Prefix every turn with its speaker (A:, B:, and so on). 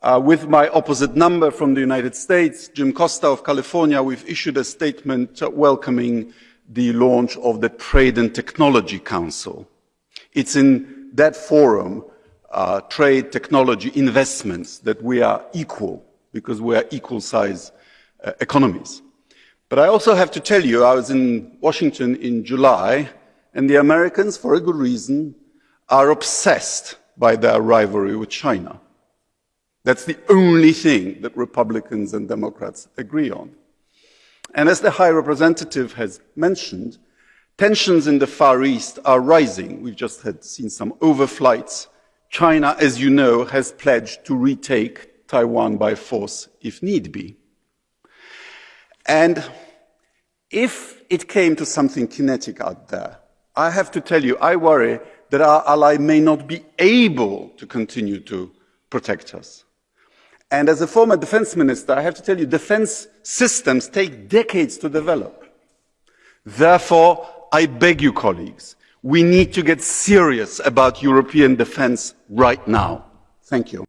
A: Uh, with my opposite number from the United States, Jim Costa of California, we've issued a statement welcoming the launch of the Trade and Technology Council. It's in that forum, uh, trade, technology, investments, that we are equal, because we are equal size uh, economies. But I also have to tell you, I was in Washington in July, and the Americans, for a good reason, are obsessed by their rivalry with China. That's the only thing that Republicans and Democrats agree on. And as the High Representative has mentioned, tensions in the Far East are rising. We've just had seen some overflights. China, as you know, has pledged to retake Taiwan by force if need be. And if it came to something kinetic out there, I have to tell you, I worry that our ally may not be able to continue to protect us. And as a former defense minister, I have to tell you, defense systems take decades to develop. Therefore, I beg you, colleagues, we need to get serious about European defense right now. Thank you.